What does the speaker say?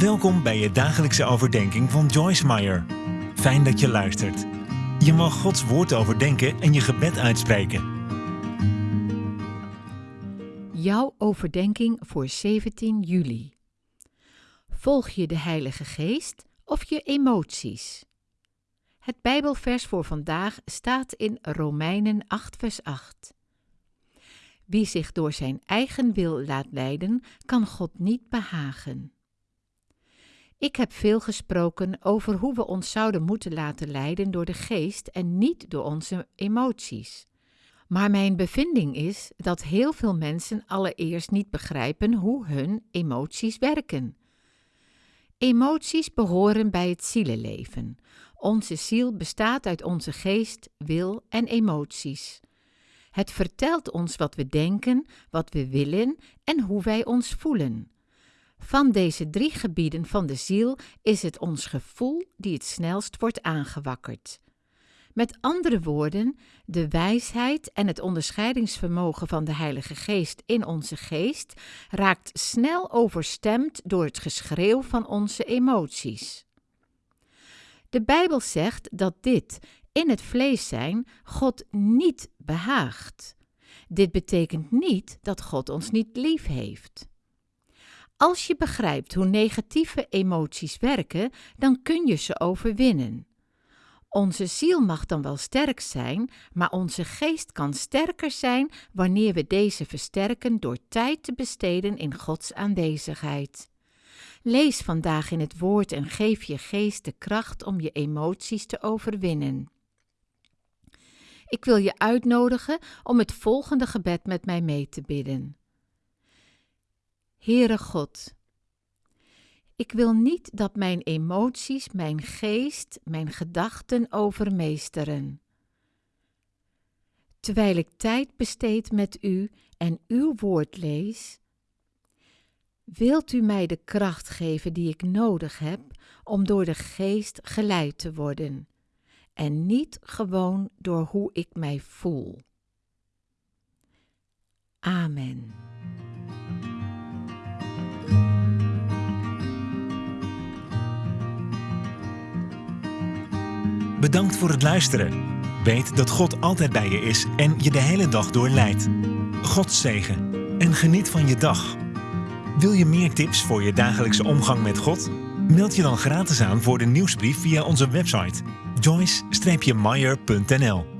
Welkom bij je dagelijkse overdenking van Joyce Meyer. Fijn dat je luistert. Je mag Gods woord overdenken en je gebed uitspreken. Jouw overdenking voor 17 juli. Volg je de Heilige Geest of je emoties? Het Bijbelvers voor vandaag staat in Romeinen 8, vers 8. Wie zich door zijn eigen wil laat leiden, kan God niet behagen. Ik heb veel gesproken over hoe we ons zouden moeten laten leiden door de geest en niet door onze emoties. Maar mijn bevinding is dat heel veel mensen allereerst niet begrijpen hoe hun emoties werken. Emoties behoren bij het zielenleven. Onze ziel bestaat uit onze geest, wil en emoties. Het vertelt ons wat we denken, wat we willen en hoe wij ons voelen. Van deze drie gebieden van de ziel is het ons gevoel die het snelst wordt aangewakkerd. Met andere woorden, de wijsheid en het onderscheidingsvermogen van de Heilige Geest in onze geest raakt snel overstemd door het geschreeuw van onze emoties. De Bijbel zegt dat dit, in het vlees zijn, God niet behaagt. Dit betekent niet dat God ons niet lief heeft. Als je begrijpt hoe negatieve emoties werken, dan kun je ze overwinnen. Onze ziel mag dan wel sterk zijn, maar onze geest kan sterker zijn wanneer we deze versterken door tijd te besteden in Gods aanwezigheid. Lees vandaag in het woord en geef je geest de kracht om je emoties te overwinnen. Ik wil je uitnodigen om het volgende gebed met mij mee te bidden. Heere God, ik wil niet dat mijn emoties mijn geest, mijn gedachten overmeesteren. Terwijl ik tijd besteed met u en uw woord lees, wilt u mij de kracht geven die ik nodig heb om door de geest geleid te worden en niet gewoon door hoe ik mij voel. Amen. Bedankt voor het luisteren. Weet dat God altijd bij je is en je de hele dag door leidt. God zegen en geniet van je dag. Wil je meer tips voor je dagelijkse omgang met God? Meld je dan gratis aan voor de nieuwsbrief via onze website joyce-meyer.nl